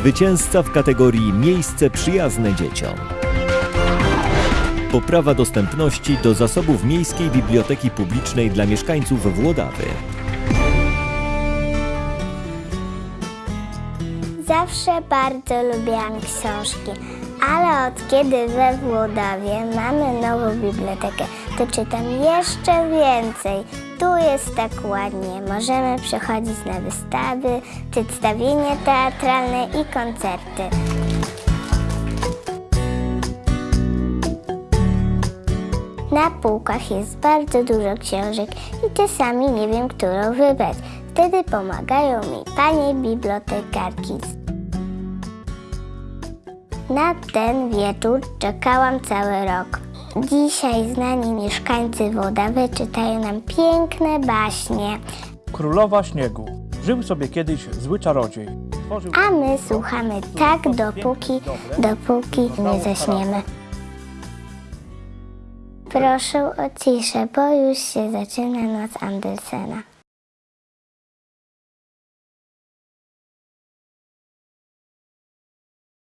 Zwycięzca w kategorii Miejsce przyjazne dzieciom. Poprawa dostępności do zasobów Miejskiej Biblioteki Publicznej dla mieszkańców Włodawy. Zawsze bardzo lubiłam książki, ale od kiedy we Włodawie mamy nową bibliotekę, to czytam jeszcze więcej. Tu jest tak ładnie. Możemy przychodzić na wystawy, przedstawienia teatralne i koncerty. Na półkach jest bardzo dużo książek i czasami nie wiem, którą wybrać. Wtedy pomagają mi panie bibliotekarki. Na ten wieczór czekałam cały rok. Dzisiaj znani mieszkańcy Wodawy czytają nam piękne baśnie, Królowa Śniegu. Żył sobie kiedyś zły czarodziej. Tworzył a my słuchamy tak dopóki, dopóki nie zaśniemy. Proszę o ciszę, bo już się zaczyna noc Andersena.